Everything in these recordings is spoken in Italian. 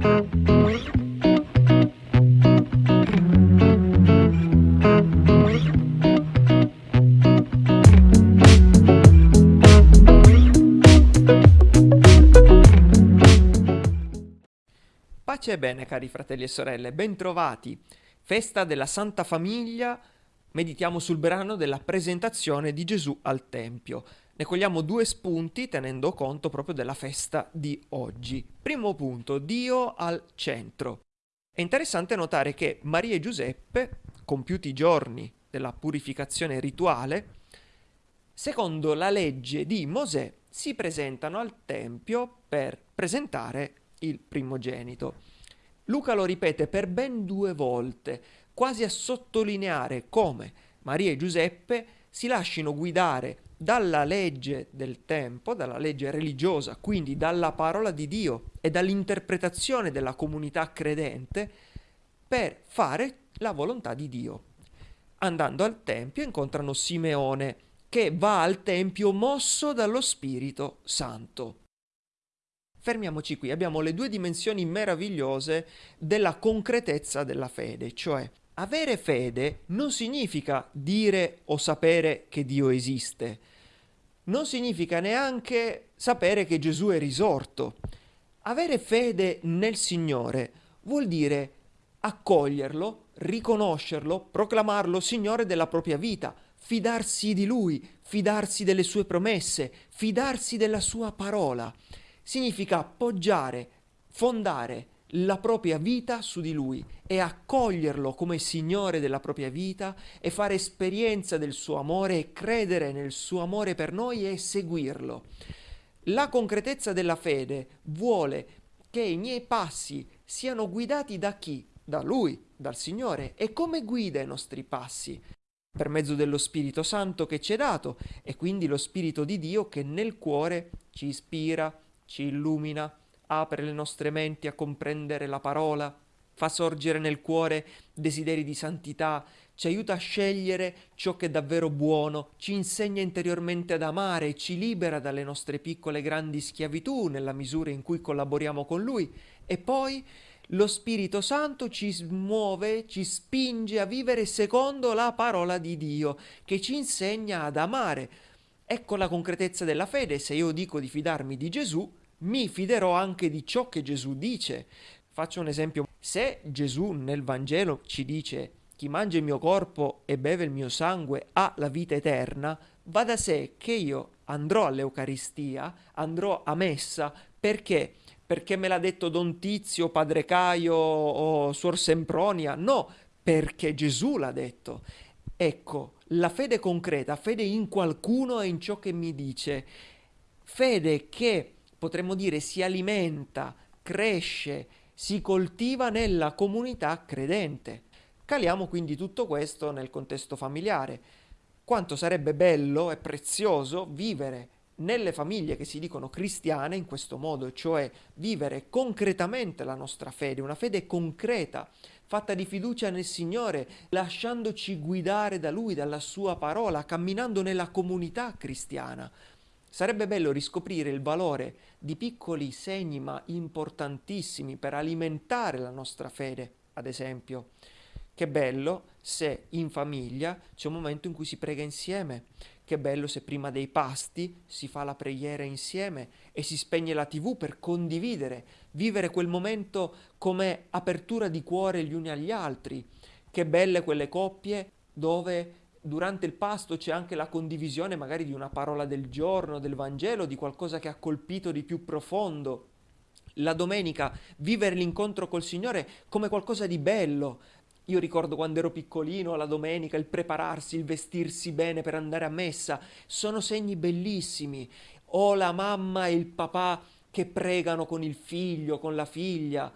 Pace e bene cari fratelli e sorelle, bentrovati. Festa della Santa Famiglia, meditiamo sul brano della presentazione di Gesù al Tempio. Ne cogliamo due spunti tenendo conto proprio della festa di oggi. Primo punto, Dio al centro. È interessante notare che Maria e Giuseppe, compiuti i giorni della purificazione rituale, secondo la legge di Mosè, si presentano al Tempio per presentare il primogenito. Luca lo ripete per ben due volte, quasi a sottolineare come Maria e Giuseppe si lasciano guidare dalla legge del tempo, dalla legge religiosa, quindi dalla parola di Dio e dall'interpretazione della comunità credente per fare la volontà di Dio. Andando al Tempio incontrano Simeone che va al Tempio mosso dallo Spirito Santo. Fermiamoci qui, abbiamo le due dimensioni meravigliose della concretezza della fede, cioè avere fede non significa dire o sapere che Dio esiste, non significa neanche sapere che Gesù è risorto. Avere fede nel Signore vuol dire accoglierlo, riconoscerlo, proclamarlo Signore della propria vita, fidarsi di Lui, fidarsi delle sue promesse, fidarsi della sua parola significa appoggiare, fondare la propria vita su di lui e accoglierlo come Signore della propria vita e fare esperienza del suo amore e credere nel suo amore per noi e seguirlo. La concretezza della fede vuole che i miei passi siano guidati da chi? Da Lui, dal Signore. E come guida i nostri passi? Per mezzo dello Spirito Santo che ci è dato e quindi lo Spirito di Dio che nel cuore ci ispira, ci illumina, apre le nostre menti a comprendere la parola, fa sorgere nel cuore desideri di santità, ci aiuta a scegliere ciò che è davvero buono, ci insegna interiormente ad amare, ci libera dalle nostre piccole e grandi schiavitù nella misura in cui collaboriamo con Lui e poi lo Spirito Santo ci muove, ci spinge a vivere secondo la parola di Dio, che ci insegna ad amare. Ecco la concretezza della fede, se io dico di fidarmi di Gesù, mi fiderò anche di ciò che Gesù dice. Faccio un esempio. Se Gesù nel Vangelo ci dice chi mangia il mio corpo e beve il mio sangue ha la vita eterna, va da sé che io andrò all'Eucaristia, andrò a messa, perché? Perché me l'ha detto Don Tizio, Padre Caio o Suor Sempronia? No, perché Gesù l'ha detto. Ecco, la fede concreta, fede in qualcuno e in ciò che mi dice, fede che potremmo dire si alimenta, cresce, si coltiva nella comunità credente. Caliamo quindi tutto questo nel contesto familiare. Quanto sarebbe bello e prezioso vivere nelle famiglie che si dicono cristiane in questo modo, cioè vivere concretamente la nostra fede, una fede concreta, fatta di fiducia nel Signore, lasciandoci guidare da Lui, dalla Sua parola, camminando nella comunità cristiana. Sarebbe bello riscoprire il valore di piccoli segni ma importantissimi per alimentare la nostra fede, ad esempio. Che bello se in famiglia c'è un momento in cui si prega insieme. Che bello se prima dei pasti si fa la preghiera insieme e si spegne la tv per condividere, vivere quel momento come apertura di cuore gli uni agli altri. Che belle quelle coppie dove durante il pasto c'è anche la condivisione magari di una parola del giorno, del Vangelo, di qualcosa che ha colpito di più profondo. La domenica vivere l'incontro col Signore come qualcosa di bello. Io ricordo quando ero piccolino, la domenica, il prepararsi, il vestirsi bene per andare a messa, sono segni bellissimi. O la mamma e il papà che pregano con il figlio, con la figlia,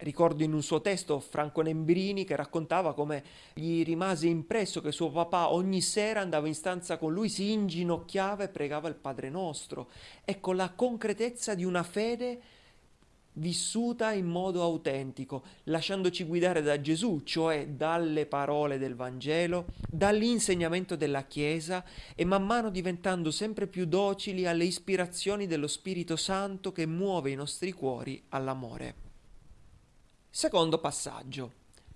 Ricordo in un suo testo Franco Nembrini che raccontava come gli rimase impresso che suo papà ogni sera andava in stanza con lui, si inginocchiava e pregava il Padre Nostro. Ecco la concretezza di una fede vissuta in modo autentico, lasciandoci guidare da Gesù, cioè dalle parole del Vangelo, dall'insegnamento della Chiesa e man mano diventando sempre più docili alle ispirazioni dello Spirito Santo che muove i nostri cuori all'amore. Secondo passaggio.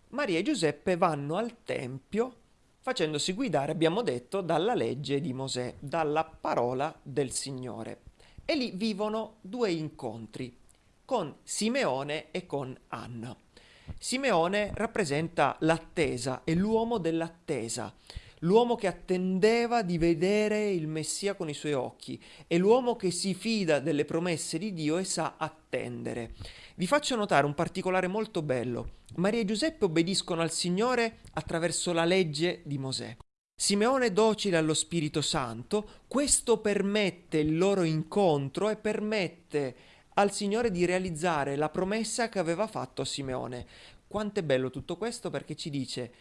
Maria e Giuseppe vanno al Tempio facendosi guidare, abbiamo detto, dalla legge di Mosè, dalla parola del Signore. E lì vivono due incontri con Simeone e con Anna. Simeone rappresenta l'attesa, è l'uomo dell'attesa, l'uomo che attendeva di vedere il Messia con i suoi occhi, è l'uomo che si fida delle promesse di Dio e sa attendere. Vi faccio notare un particolare molto bello. Maria e Giuseppe obbediscono al Signore attraverso la legge di Mosè. Simeone è docile allo Spirito Santo, questo permette il loro incontro e permette al Signore di realizzare la promessa che aveva fatto a Simeone. Quanto è bello tutto questo perché ci dice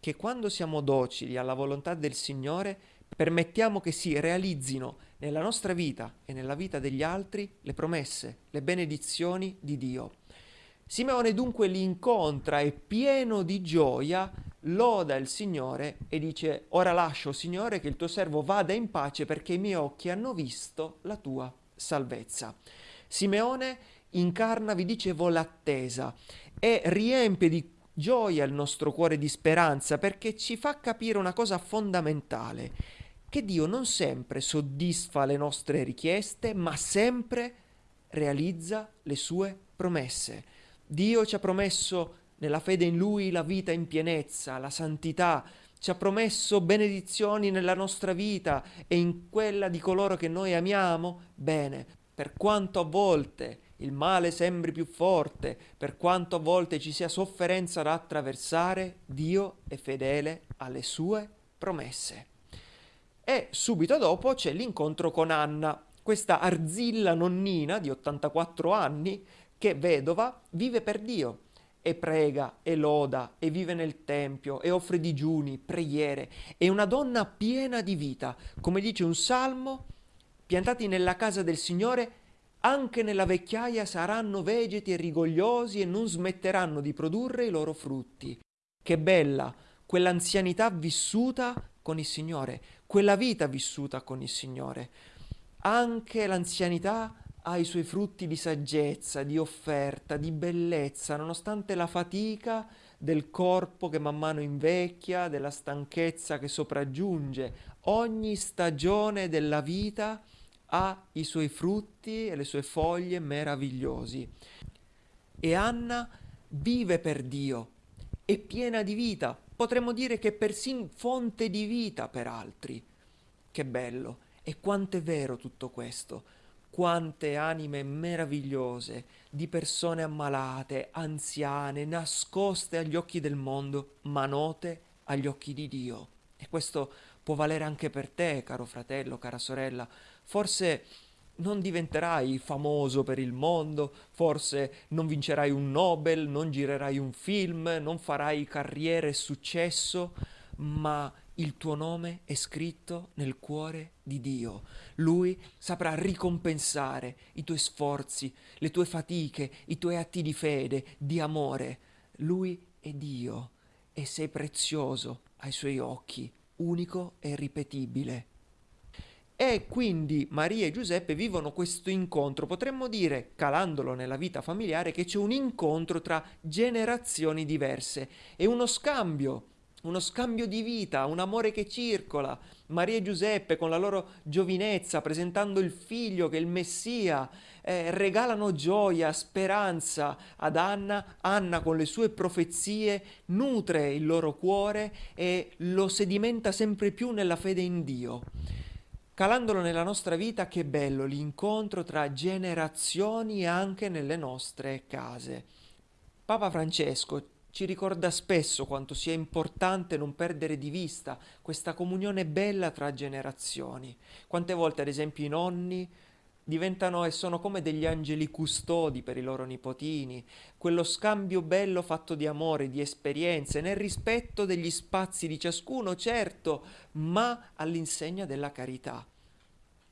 che quando siamo docili alla volontà del Signore, permettiamo che si realizzino nella nostra vita e nella vita degli altri le promesse, le benedizioni di Dio. Simeone dunque li incontra e pieno di gioia loda il Signore e dice ora lascio Signore che il tuo servo vada in pace perché i miei occhi hanno visto la tua salvezza. Simeone incarna, vi dicevo, l'attesa e riempie di gioia il nostro cuore di speranza perché ci fa capire una cosa fondamentale, che Dio non sempre soddisfa le nostre richieste, ma sempre realizza le sue promesse. Dio ci ha promesso nella fede in Lui la vita in pienezza, la santità, ci ha promesso benedizioni nella nostra vita e in quella di coloro che noi amiamo, bene, per quanto a volte il male sembri più forte, per quanto a volte ci sia sofferenza da attraversare, Dio è fedele alle sue promesse. E subito dopo c'è l'incontro con Anna, questa arzilla nonnina di 84 anni che vedova vive per Dio e prega e loda e vive nel tempio e offre digiuni, preghiere. È una donna piena di vita, come dice un salmo, piantati nella casa del Signore anche nella vecchiaia saranno vegeti e rigogliosi e non smetteranno di produrre i loro frutti. Che bella quell'anzianità vissuta con il Signore, quella vita vissuta con il Signore. Anche l'anzianità ha i suoi frutti di saggezza, di offerta, di bellezza, nonostante la fatica del corpo che man mano invecchia, della stanchezza che sopraggiunge. Ogni stagione della vita ha i suoi frutti e le sue foglie meravigliosi. E Anna vive per Dio, è piena di vita, potremmo dire che persino fonte di vita per altri. Che bello! E quanto è vero tutto questo! Quante anime meravigliose di persone ammalate, anziane, nascoste agli occhi del mondo, ma note agli occhi di Dio. E questo può valere anche per te, caro fratello, cara sorella. Forse non diventerai famoso per il mondo, forse non vincerai un Nobel, non girerai un film, non farai carriera e successo, ma il tuo nome è scritto nel cuore di Dio. Lui saprà ricompensare i tuoi sforzi, le tue fatiche, i tuoi atti di fede, di amore. Lui è Dio e sei prezioso ai suoi occhi, unico e ripetibile. E quindi Maria e Giuseppe vivono questo incontro, potremmo dire, calandolo nella vita familiare, che c'è un incontro tra generazioni diverse e uno scambio, uno scambio di vita, un amore che circola. Maria e Giuseppe con la loro giovinezza, presentando il figlio che è il Messia, eh, regalano gioia, speranza ad Anna. Anna con le sue profezie nutre il loro cuore e lo sedimenta sempre più nella fede in Dio. Calandolo nella nostra vita, che bello l'incontro tra generazioni anche nelle nostre case. Papa Francesco ci ricorda spesso quanto sia importante non perdere di vista questa comunione bella tra generazioni. Quante volte, ad esempio, i nonni diventano e sono come degli angeli custodi per i loro nipotini, quello scambio bello fatto di amore, di esperienze, nel rispetto degli spazi di ciascuno, certo, ma all'insegna della carità.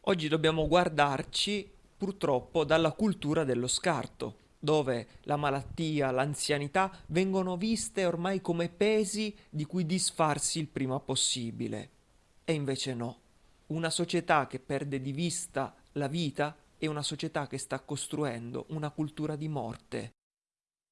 Oggi dobbiamo guardarci purtroppo dalla cultura dello scarto, dove la malattia, l'anzianità vengono viste ormai come pesi di cui disfarsi il prima possibile. E invece no. Una società che perde di vista la vita è una società che sta costruendo una cultura di morte.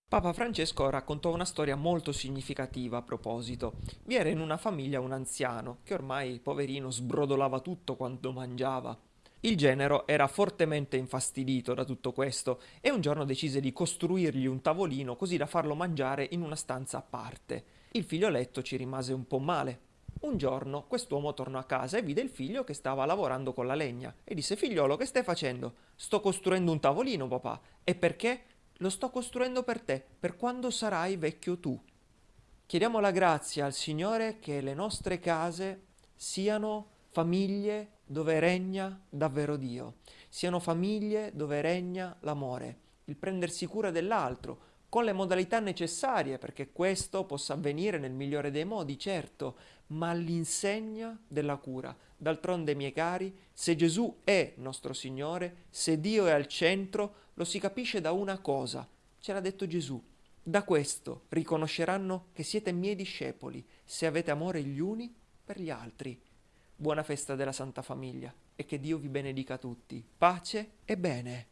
Papa Francesco raccontò una storia molto significativa a proposito. Vi era in una famiglia un anziano che ormai, poverino, sbrodolava tutto quando mangiava. Il genero era fortemente infastidito da tutto questo e un giorno decise di costruirgli un tavolino così da farlo mangiare in una stanza a parte. Il figlioletto ci rimase un po' male. Un giorno quest'uomo tornò a casa e vide il figlio che stava lavorando con la legna e disse figliolo che stai facendo? Sto costruendo un tavolino papà. E perché? lo sto costruendo per te, per quando sarai vecchio tu. Chiediamo la grazia al Signore che le nostre case siano famiglie dove regna davvero Dio, siano famiglie dove regna l'amore, il prendersi cura dell'altro, con le modalità necessarie perché questo possa avvenire nel migliore dei modi, certo, ma all'insegna della cura. D'altronde, miei cari, se Gesù è nostro Signore, se Dio è al centro, lo si capisce da una cosa, ce l'ha detto Gesù. Da questo riconosceranno che siete miei discepoli, se avete amore gli uni per gli altri. Buona festa della Santa Famiglia e che Dio vi benedica tutti. Pace e bene.